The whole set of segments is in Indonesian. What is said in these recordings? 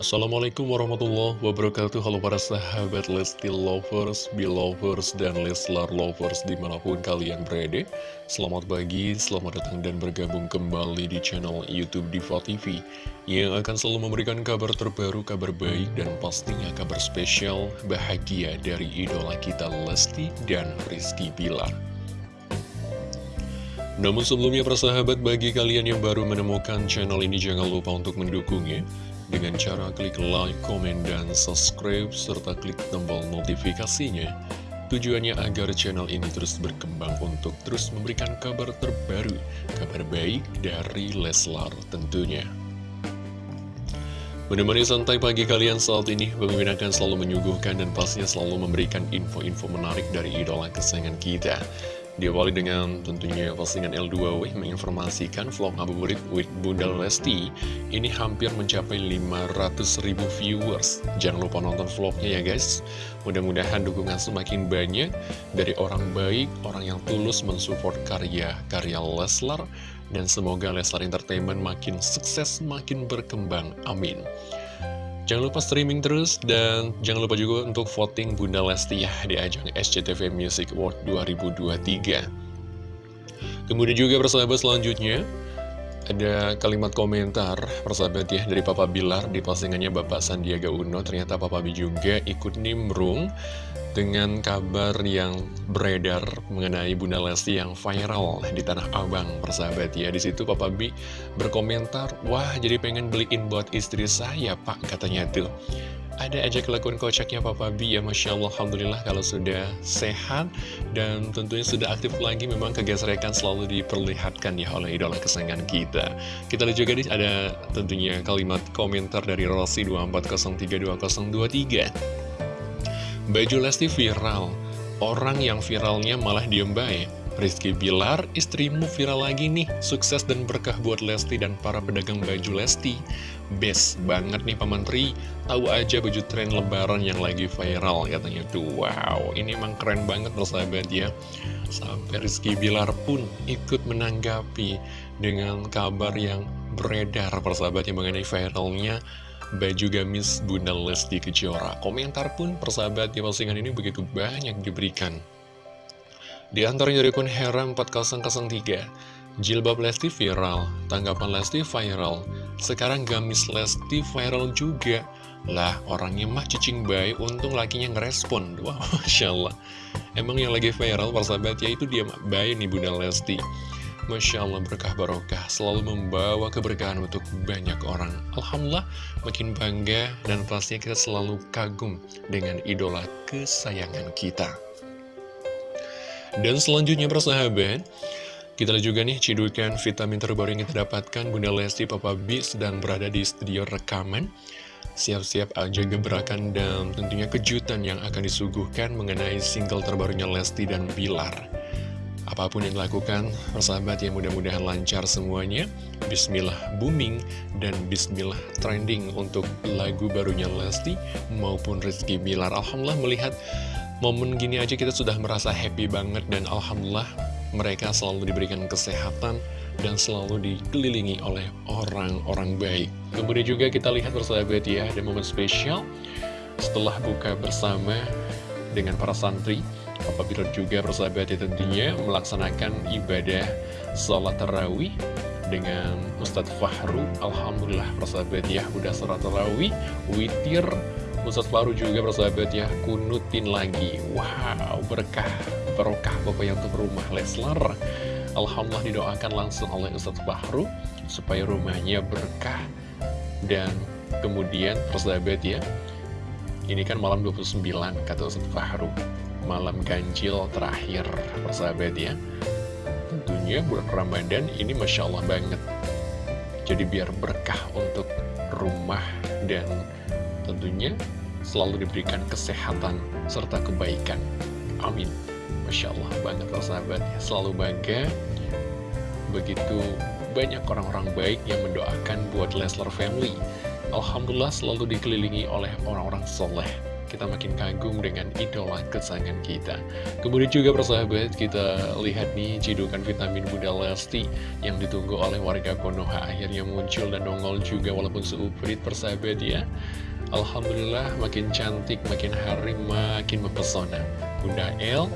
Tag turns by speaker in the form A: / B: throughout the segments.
A: Assalamualaikum warahmatullahi wabarakatuh. Halo para sahabat Lesti Lovers, Belovers, dan Leslar Lovers di mana pun kalian berada. Selamat pagi, selamat datang dan bergabung kembali di channel Youtube Diva TV Yang akan selalu memberikan kabar terbaru, kabar baik, dan pastinya kabar spesial bahagia dari idola kita Lesti dan Rizky Bilar. Namun sebelumnya persahabat bagi kalian yang baru menemukan channel ini jangan lupa untuk mendukungnya dengan cara klik like, komen, dan subscribe, serta klik tombol notifikasinya. Tujuannya agar channel ini terus berkembang untuk terus memberikan kabar terbaru, kabar baik dari Leslar tentunya. Menemani santai pagi kalian saat ini, Bang akan selalu menyuguhkan dan pastinya selalu memberikan info-info menarik dari idola kesayangan kita. Diawali dengan tentunya postingan L2W menginformasikan vlog ngabuburit with Bunda Lesti ini hampir mencapai 500 ribu viewers. Jangan lupa nonton vlognya ya guys. Mudah-mudahan dukungan semakin banyak dari orang baik, orang yang tulus mensupport karya-karya Leslar. Dan semoga Leslar Entertainment makin sukses, makin berkembang. Amin. Jangan lupa streaming terus dan jangan lupa juga untuk voting Bunda Lesti ya di ajang SCTV Music Award 2023. Kemudian juga persahabat selanjutnya ada kalimat komentar persahabat ya dari Papa Bilar di postingannya Bapak Sandiaga Uno ternyata Papa B juga ikut nimbrung dengan kabar yang beredar mengenai Bunda Lesti yang viral di Tanah Abang, persahabat ya. Di situ Papa B berkomentar, wah jadi pengen beliin buat istri saya pak, katanya tuh. Ada aja kelakuan kocaknya Papa B ya Masya Allah Alhamdulillah kalau sudah sehat Dan tentunya sudah aktif lagi Memang kegesrekan selalu diperlihatkan ya oleh idola kesayangan kita Kita lihat juga ada tentunya kalimat komentar dari Rossi 24032023 Baju Lesti viral, orang yang viralnya malah diem baik. Rizky Bilar, istrimu viral lagi nih, sukses dan berkah buat Lesti dan para pedagang baju Lesti. Best banget nih Pak Menteri, tahu aja baju tren lebaran yang lagi viral, katanya tuh. Wow, ini emang keren banget sahabat ya. Sampai Rizky Bilar pun ikut menanggapi dengan kabar yang beredar persahabat yang mengenai viralnya baju gamis Bunda Lesti Kejora. Komentar pun persahabat di postingan ini begitu banyak diberikan. Di antaranya dari akun Hera 4003, jilbab Lesti viral, tanggapan Lesti viral, sekarang gamis Lesti viral juga. Lah, orangnya mah cicing baik, untung lakinya ngerespon. Wah, Masya Allah. Emang yang lagi viral, persahabat, ya itu dia baik nih Bunda Lesti. Masya Allah berkah barokah selalu membawa keberkahan untuk banyak orang Alhamdulillah makin bangga dan pastinya kita selalu kagum dengan idola kesayangan kita Dan selanjutnya persahabat kita lihat juga nih cidukan vitamin terbaru yang kita dapatkan Bunda Lesti Papa B sedang berada di studio rekaman Siap-siap aja gebrakan dan tentunya kejutan yang akan disuguhkan mengenai single terbarunya Lesti dan Bilar Apa pun yang dilakukan, persahabat yang mudah-mudahan lancar semuanya. Bismillah booming dan Bismillah trending untuk lagu barunya Lesti maupun Rizky Bilar. Alhamdulillah melihat momen gini aja kita sudah merasa happy banget dan Alhamdulillah mereka selalu diberikan kesehatan dan selalu dikelilingi oleh orang-orang baik. Kemudian juga kita lihat persahabat ya, ada momen spesial setelah buka bersama dengan para santri. Papa juga persahabat ya tentunya melaksanakan ibadah sholat tarawih dengan Ustadz Fahru. Alhamdulillah persahabat ya udah sholat tarawih witir. Ustadz Fahru juga persahabat ya kunutin lagi. Wow berkah berkah yang untuk rumah Leslar. Alhamdulillah didoakan langsung oleh Ustadz Fahru supaya rumahnya berkah dan kemudian persahabat ya. Ini kan malam 29 kata Ustadz Fahru malam ganjil terakhir persahabat ya. Tentunya bulan Ramadan ini Masya Allah banget. Jadi biar berkah untuk rumah dan tentunya selalu diberikan kesehatan serta kebaikan. Amin Masya Allah banget persahabat ya Selalu bangga Begitu banyak orang-orang baik yang mendoakan buat Leslar Family Alhamdulillah selalu dikelilingi oleh orang-orang soleh kita makin kagum dengan idola kesayangan kita. Kemudian juga persahabat, kita lihat nih cidukan vitamin Bunda Lesti yang ditunggu oleh warga Konoha akhirnya muncul dan nongol juga walaupun seuprit persahabat ya. Alhamdulillah makin cantik, makin hari makin mempesona. Bunda El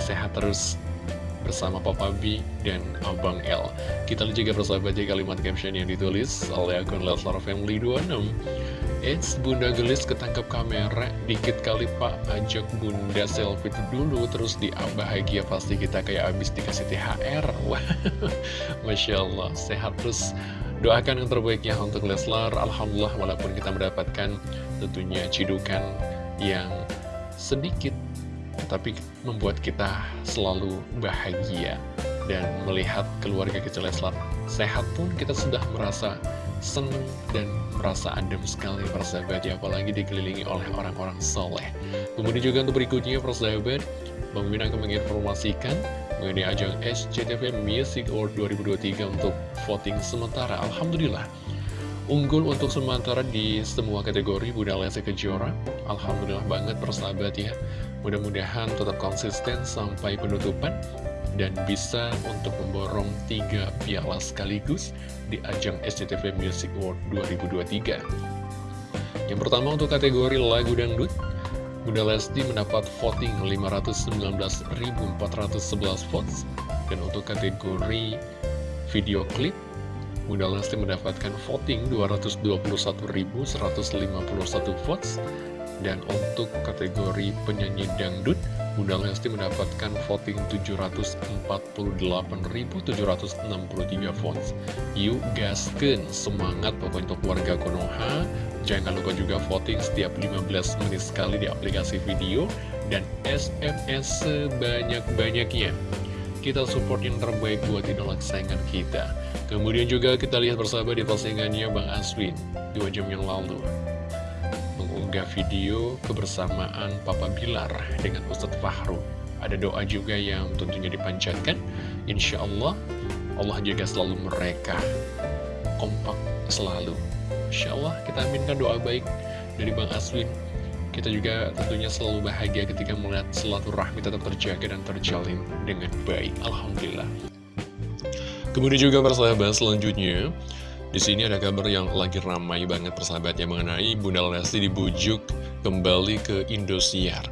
A: sehat terus bersama Papa B dan Abang L. Kita lihat juga persahabat kalimat caption yang ditulis oleh akun Leslar Family 26. It's Bunda Gelis ketangkep kamera Dikit kali pak ajak Bunda selfie dulu Terus di bahagia pasti kita kayak abis dikasih THR Wah Masya Allah Sehat terus Doakan yang terbaiknya untuk Leslar Alhamdulillah walaupun kita mendapatkan tentunya cidukan yang sedikit Tapi membuat kita selalu bahagia Dan melihat keluarga kecil Leslar sehat pun kita sudah merasa senang dan merasa adem sekali persahabat ya apalagi dikelilingi oleh orang-orang soleh. Kemudian juga untuk berikutnya persahabat Bang akan menginformasikan mengenai ajang SCTV Music Award 2023 untuk voting sementara. Alhamdulillah unggul untuk sementara di semua kategori Bunda Lesti Kejora Alhamdulillah banget persahabat ya mudah-mudahan tetap konsisten sampai penutupan dan bisa untuk memborong tiga piala sekaligus di ajang SCTV Music Award 2023. Yang pertama untuk kategori lagu dangdut, Bunda Lesti mendapat voting 519.411 votes dan untuk kategori video klip Bunda Lesti mendapatkan voting 221.151 votes dan untuk kategori penyanyi dangdut Bunda Lesti mendapatkan voting 748.763 votes. Yuk gasken, semangat pokoknya untuk warga Konoha. Jangan lupa juga voting setiap 15 menit sekali di aplikasi video dan SMS sebanyak-banyaknya. Kita support yang terbaik buat idola kesayangan kita. Kemudian juga kita lihat bersama di postingannya Bang Aswin dua jam yang lalu mengunggah video kebersamaan Papa Bilar dengan Ustadz Fahru. Ada doa juga yang tentunya dipanjatkan. Insya Allah, Allah jaga selalu mereka. Kompak selalu. Insya Allah kita aminkan doa baik dari Bang Aswin. Kita juga tentunya selalu bahagia ketika melihat rahmi tetap terjaga dan terjalin dengan baik. Alhamdulillah. Kemudian juga persahabat selanjutnya di sini ada kabar yang lagi ramai banget persahabatnya mengenai Bunda Lesti dibujuk kembali ke Indosiar.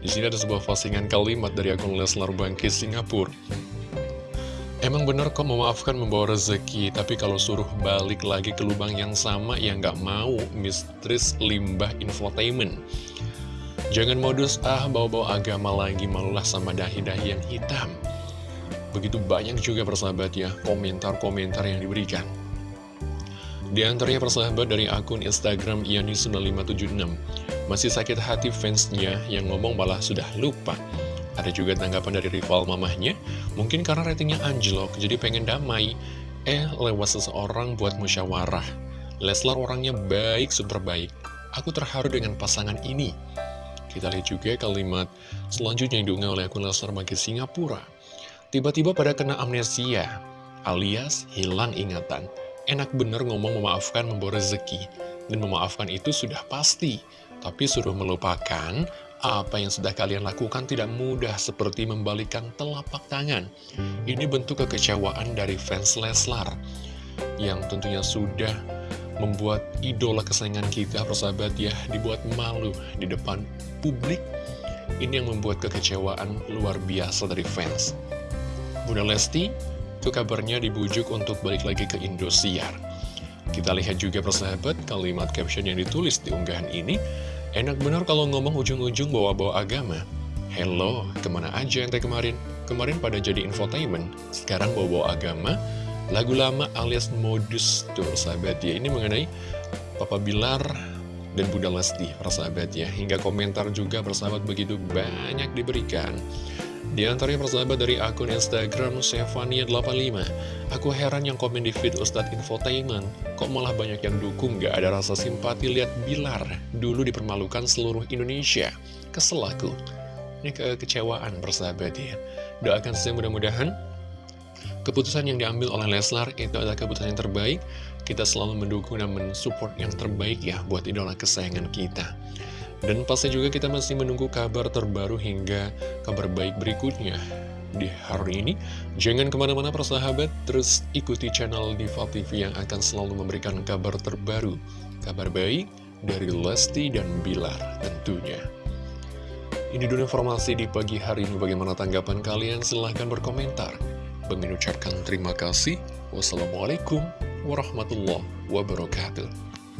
A: Di sini ada sebuah postingan kalimat dari akun Leslar Bangkit Singapura. Emang bener kok memaafkan membawa rezeki, tapi kalau suruh balik lagi ke lubang yang sama, ya nggak mau, mistris limbah infotainment. Jangan modus, ah bawa-bawa agama lagi, malulah sama dahi-dahi yang hitam. Begitu banyak juga persahabat ya, komentar-komentar yang diberikan. Di antaranya persahabat dari akun Instagram Yani9576 Masih sakit hati fansnya yang ngomong malah sudah lupa. Ada juga tanggapan dari rival mamahnya Mungkin karena ratingnya anjlok jadi pengen damai. Eh lewat seseorang buat musyawarah. Leslar orangnya baik super baik. Aku terharu dengan pasangan ini. Kita lihat juga kalimat selanjutnya yang diunggah oleh akun Leslar bagi Singapura. Tiba-tiba pada kena amnesia alias hilang ingatan Enak bener ngomong memaafkan membawa rezeki Dan memaafkan itu sudah pasti Tapi suruh melupakan apa yang sudah kalian lakukan tidak mudah seperti membalikan telapak tangan. Ini bentuk kekecewaan dari fans Leslar yang tentunya sudah membuat idola kesayangan kita, persahabat ya, dibuat malu di depan publik. Ini yang membuat kekecewaan luar biasa dari fans. Bunda Lesti itu kabarnya dibujuk untuk balik lagi ke Indosiar. Kita lihat juga persahabat kalimat caption yang ditulis di unggahan ini. Enak benar kalau ngomong ujung-ujung bawa-bawa agama. Hello, ke mana aja ente kemarin? Kemarin pada jadi infotainment, sekarang bawa-bawa agama. Lagu lama alias modus tuh sahabat ya. Ini mengenai Papa Bilar dan Bunda Lesti persahabat ya. Hingga komentar juga persahabat begitu banyak diberikan. Di antaranya persahabat dari akun Instagram Sevania85 Aku heran yang komen di feed Ustadz Infotainment. Kok malah banyak yang dukung gak ada rasa simpati lihat Bilar Dulu dipermalukan seluruh Indonesia. Kesel aku. Ini kekecewaan persahabat ya. Doakan saya mudah-mudahan Keputusan yang diambil oleh Leslar itu adalah keputusan yang terbaik. Kita selalu mendukung dan mensupport yang terbaik ya Buat idola kesayangan kita Dan pasti juga kita masih menunggu kabar terbaru hingga kabar baik berikutnya di hari ini. Jangan ke mana-mana persahabat, terus ikuti channel Diva TV yang akan selalu memberikan kabar terbaru, kabar baik dari Lesti dan Bilar tentunya. Ini dulu informasi di pagi hari ini. Bagaimana tanggapan kalian? Silahkan berkomentar. Bagi ucapkan terima kasih. Wassalamualaikum warahmatullahi wabarakatuh.